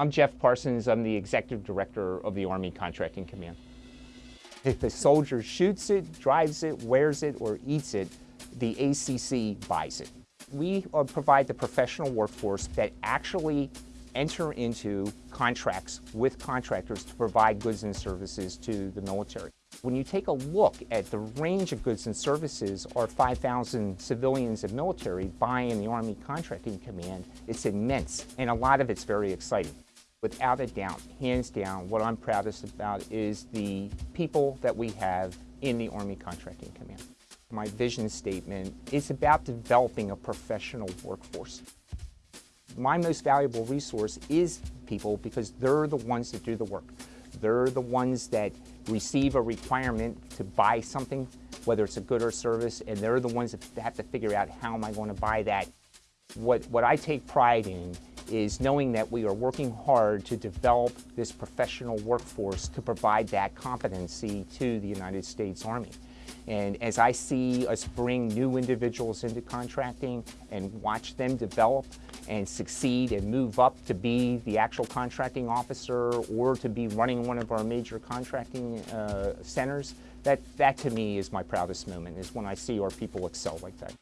I'm Jeff Parsons. I'm the Executive Director of the Army Contracting Command. If the soldier shoots it, drives it, wears it, or eats it, the ACC buys it. We uh, provide the professional workforce that actually enter into contracts with contractors to provide goods and services to the military. When you take a look at the range of goods and services our 5,000 civilians and military buy in the Army Contracting Command, it's immense, and a lot of it's very exciting. Without a doubt, hands down, what I'm proudest about is the people that we have in the Army Contracting Command. My vision statement is about developing a professional workforce. My most valuable resource is people because they're the ones that do the work. They're the ones that receive a requirement to buy something, whether it's a good or service, and they're the ones that have to figure out how am I going to buy that. What, what I take pride in is knowing that we are working hard to develop this professional workforce to provide that competency to the United States Army. And as I see us bring new individuals into contracting and watch them develop and succeed and move up to be the actual contracting officer or to be running one of our major contracting uh, centers, that, that to me is my proudest moment, is when I see our people excel like that.